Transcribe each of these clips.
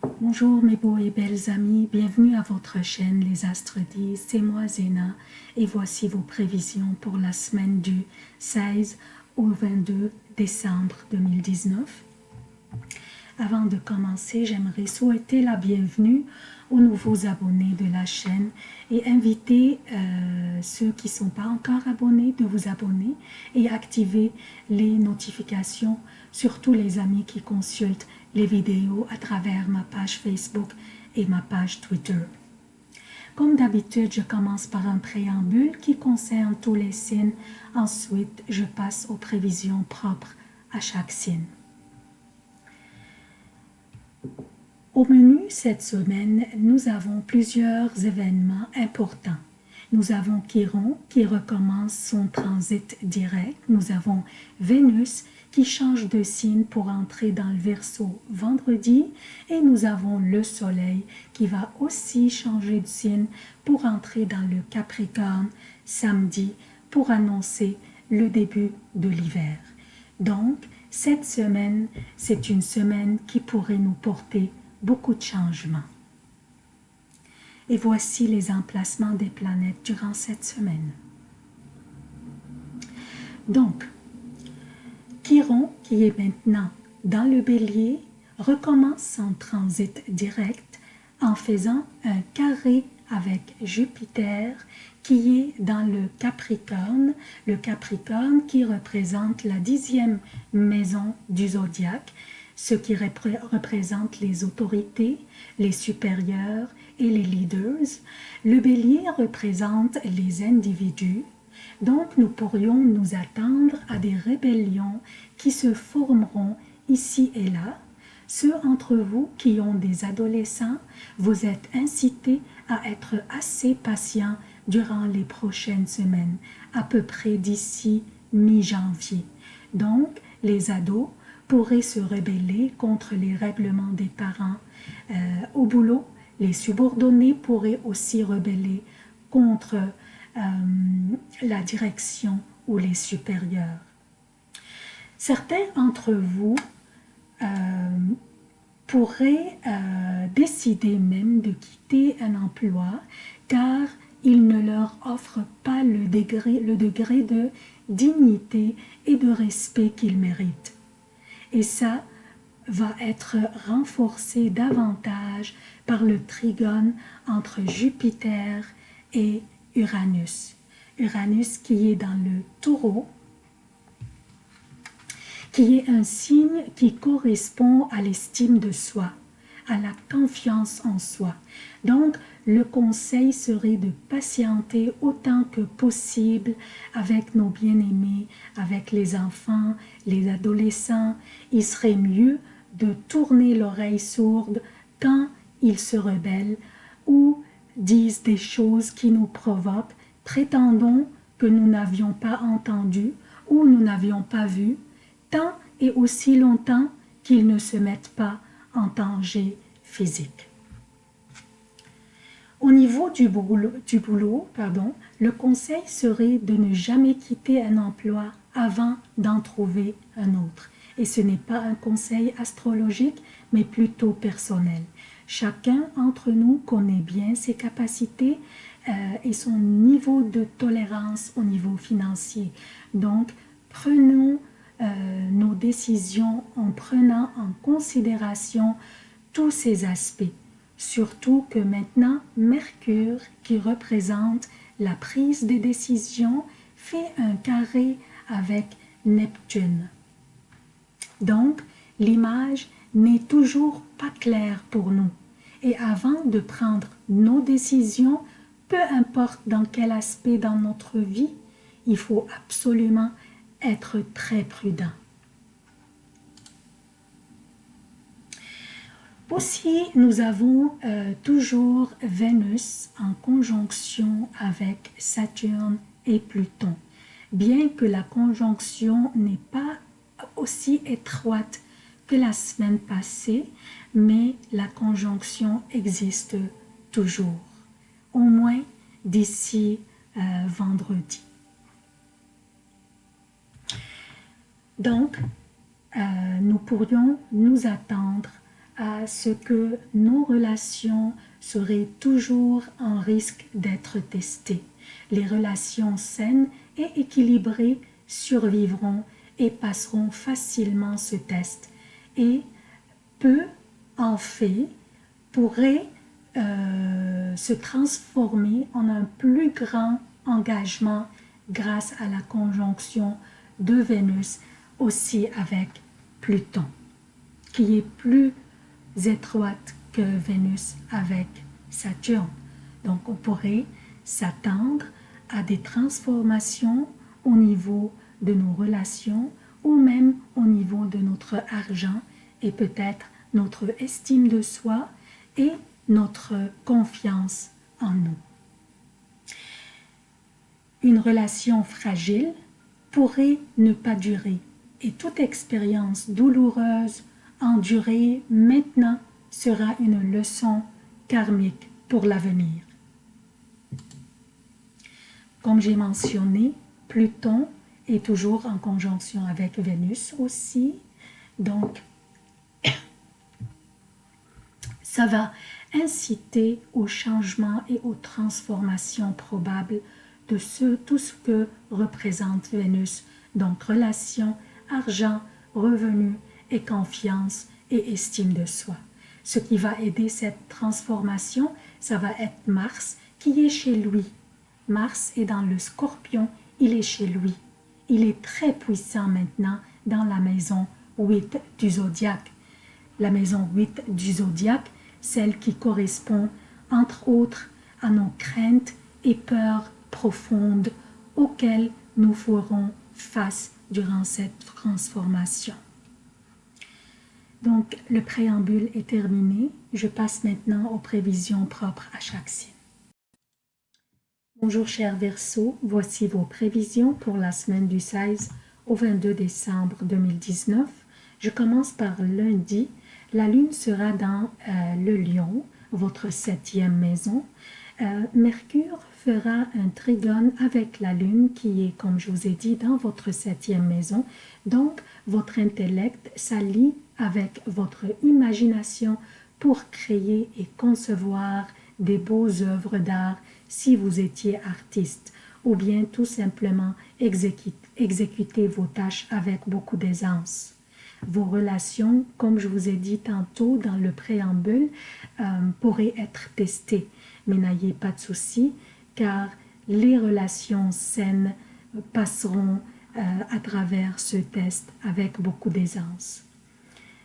Bonjour mes beaux et belles amis, bienvenue à votre chaîne Les Astres disent, c'est moi Zéna. Et voici vos prévisions pour la semaine du 16 au 22 décembre 2019. Avant de commencer, j'aimerais souhaiter la bienvenue aux nouveaux abonnés de la chaîne et inviter euh, ceux qui ne sont pas encore abonnés de vous abonner et activer les notifications, surtout les amis qui consultent les vidéos à travers ma page Facebook et ma page Twitter. Comme d'habitude, je commence par un préambule qui concerne tous les signes. Ensuite, je passe aux prévisions propres à chaque signe. Au menu cette semaine, nous avons plusieurs événements importants. Nous avons Chiron qui recommence son transit direct. Nous avons Vénus qui change de signe pour entrer dans le Verseau vendredi. Et nous avons le Soleil qui va aussi changer de signe pour entrer dans le Capricorne samedi pour annoncer le début de l'hiver. Donc, cette semaine, c'est une semaine qui pourrait nous porter beaucoup de changements. Et voici les emplacements des planètes durant cette semaine. Donc, Chiron, qui est maintenant dans le bélier, recommence son transit direct en faisant un carré avec Jupiter qui est dans le Capricorne, le Capricorne qui représente la dixième maison du zodiaque, ce qui représente les autorités, les supérieurs et les leaders. Le bélier représente les individus, donc nous pourrions nous attendre à des rébellions qui se formeront ici et là. Ceux entre vous qui ont des adolescents, vous êtes incités à être assez patients durant les prochaines semaines, à peu près d'ici mi-janvier. Donc, les ados pourraient se rebeller contre les règlements des parents. Euh, au boulot, les subordonnés pourraient aussi rebeller contre euh, la direction ou les supérieurs. Certains d'entre vous euh, pourraient décider même de quitter un emploi car il ne leur offre pas le degré, le degré de dignité et de respect qu'ils méritent. Et ça va être renforcé davantage par le trigone entre Jupiter et Uranus. Uranus qui est dans le taureau, qui est un signe qui correspond à l'estime de soi, à la confiance en soi. Donc, le conseil serait de patienter autant que possible avec nos bien-aimés, avec les enfants, les adolescents. Il serait mieux de tourner l'oreille sourde quand ils se rebellent ou disent des choses qui nous provoquent, prétendons que nous n'avions pas entendu ou nous n'avions pas vu, tant et aussi longtemps qu'ils ne se mettent pas en danger physique. Au niveau du boulot, pardon, le conseil serait de ne jamais quitter un emploi avant d'en trouver un autre. Et ce n'est pas un conseil astrologique, mais plutôt personnel. Chacun d'entre nous connaît bien ses capacités euh, et son niveau de tolérance au niveau financier. Donc, prenons euh, nos décisions en prenant en considération tous ces aspects. Surtout que maintenant, Mercure, qui représente la prise des décisions, fait un carré avec Neptune. Donc, l'image n'est toujours pas claire pour nous. Et avant de prendre nos décisions, peu importe dans quel aspect dans notre vie, il faut absolument être très prudent. Aussi, nous avons euh, toujours Vénus en conjonction avec Saturne et Pluton. Bien que la conjonction n'est pas aussi étroite que la semaine passée, mais la conjonction existe toujours, au moins d'ici euh, vendredi. Donc, euh, nous pourrions nous attendre à ce que nos relations seraient toujours en risque d'être testées. Les relations saines et équilibrées survivront et passeront facilement ce test. Et peu en fait pourrait euh, se transformer en un plus grand engagement grâce à la conjonction de Vénus aussi avec Pluton, qui est plus étroite que Vénus avec Saturne. Donc on pourrait s'attendre à des transformations au niveau de nos relations ou même au niveau de notre argent et peut-être notre estime de soi et notre confiance en nous. Une relation fragile pourrait ne pas durer et toute expérience douloureuse endurée maintenant sera une leçon karmique pour l'avenir. Comme j'ai mentionné, Pluton est toujours en conjonction avec Vénus aussi, donc ça va inciter au changement et aux transformations probables de ce, tout ce que représente Vénus, donc relation, argent, revenus et confiance et estime de soi. Ce qui va aider cette transformation, ça va être Mars qui est chez lui. Mars est dans le scorpion, il est chez lui. Il est très puissant maintenant dans la maison 8 du zodiaque. La maison 8 du zodiaque, celle qui correspond entre autres à nos craintes et peurs profondes auxquelles nous ferons face durant cette transformation. Donc, le préambule est terminé. Je passe maintenant aux prévisions propres à chaque signe. Bonjour chers Verseaux, voici vos prévisions pour la semaine du 16 au 22 décembre 2019. Je commence par lundi. La lune sera dans euh, le lion, votre septième maison. Euh, Mercure fera un trigone avec la lune qui est, comme je vous ai dit, dans votre septième maison. Donc, votre intellect s'allie avec votre imagination pour créer et concevoir des beaux œuvres d'art si vous étiez artiste ou bien tout simplement exécuter vos tâches avec beaucoup d'aisance. Vos relations, comme je vous ai dit tantôt dans le préambule, euh, pourraient être testées. Mais n'ayez pas de soucis, car les relations saines passeront euh, à travers ce test avec beaucoup d'aisance.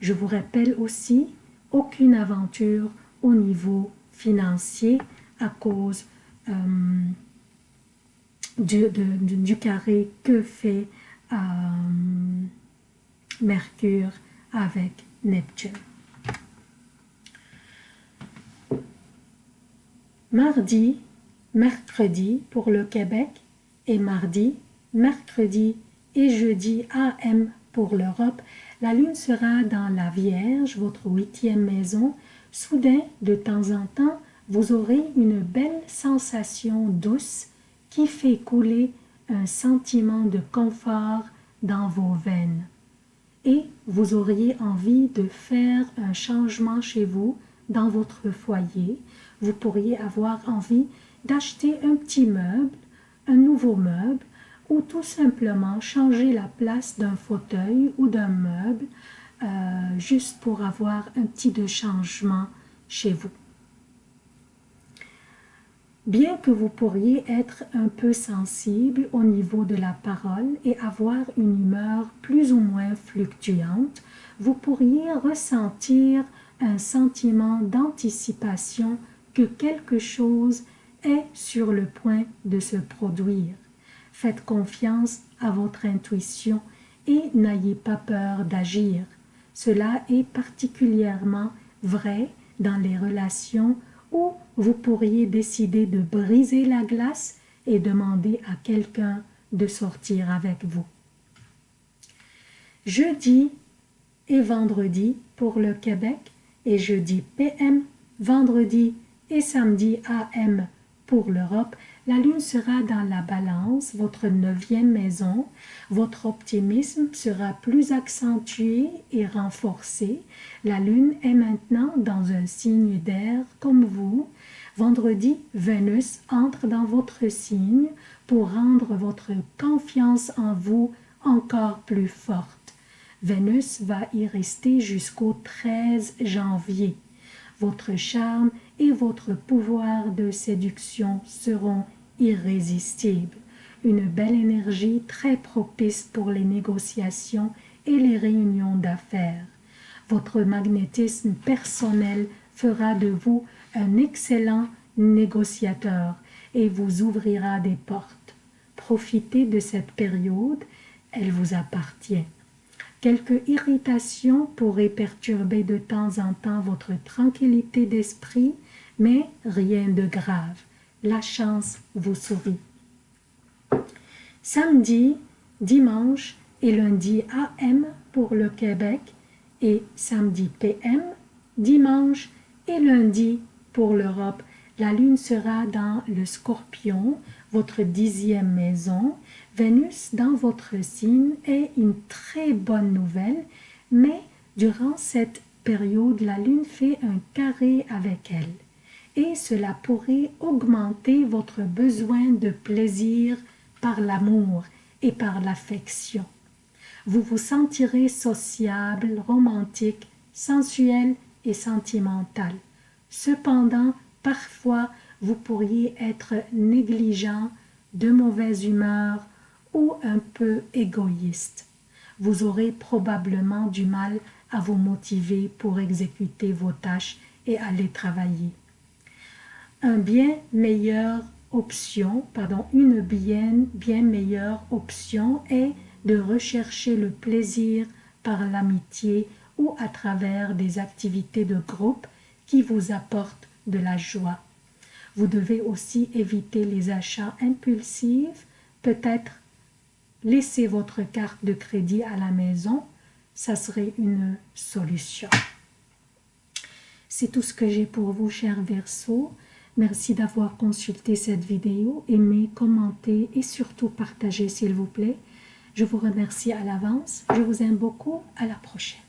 Je vous rappelle aussi, aucune aventure au niveau financier à cause euh, du, carré que fait euh, Mercure avec Neptune. Mardi, mercredi pour le Québec et mardi, mercredi et jeudi AM pour l'Europe, la lune sera dans la Vierge, votre huitième maison. Soudain, de temps en temps, vous aurez une belle sensation douce qui fait couler un sentiment de confort dans vos veines. Et vous auriez envie de faire un changement chez vous, dans votre foyer. Vous pourriez avoir envie d'acheter un petit meuble, un nouveau meuble, ou tout simplement changer la place d'un fauteuil ou d'un meuble euh, juste pour avoir un petit de changement chez vous. Bien que vous pourriez être un peu sensible au niveau de la parole et avoir une humeur plus ou moins fluctuante, vous pourriez ressentir un sentiment d'anticipation que quelque chose est sur le point de se produire. Faites confiance à votre intuition et n'ayez pas peur d'agir. Cela est particulièrement vrai dans les relations où vous pourriez décider de briser la glace et demander à quelqu'un de sortir avec vous. Jeudi et vendredi pour le Québec et jeudi PM, vendredi et samedi AM pour l'Europe, la lune sera dans la balance, votre neuvième maison. Votre optimisme sera plus accentué et renforcé. La lune est maintenant dans un signe d'air comme vous. Vendredi, Vénus entre dans votre signe pour rendre votre confiance en vous encore plus forte. Vénus va y rester jusqu'au 13 janvier. Votre charme et votre pouvoir de séduction seront irrésistibles. Une belle énergie très propice pour les négociations et les réunions d'affaires. Votre magnétisme personnel fera de vous un excellent négociateur et vous ouvrira des portes. Profitez de cette période, elle vous appartient. Quelques irritations pourraient perturber de temps en temps votre tranquillité d'esprit, mais rien de grave. La chance vous sourit. Samedi, dimanche et lundi AM pour le Québec et samedi PM, dimanche et lundi pour l'Europe. La lune sera dans le scorpion, votre dixième maison. Vénus dans votre signe est une très bonne nouvelle, mais durant cette période, la lune fait un carré avec elle et cela pourrait augmenter votre besoin de plaisir par l'amour et par l'affection. Vous vous sentirez sociable, romantique, sensuel et sentimental. Cependant, parfois, vous pourriez être négligent, de mauvaise humeur ou un peu égoïste. Vous aurez probablement du mal à vous motiver pour exécuter vos tâches et aller travailler une bien meilleure option est de rechercher le plaisir par l'amitié ou à travers des activités de groupe qui vous apportent de la joie. Vous devez aussi éviter les achats impulsifs, peut-être laisser votre carte de crédit à la maison, ça serait une solution. C'est tout ce que j'ai pour vous, chers Verseaux. Merci d'avoir consulté cette vidéo, aimez, commentez et surtout partagez s'il vous plaît. Je vous remercie à l'avance. Je vous aime beaucoup. À la prochaine.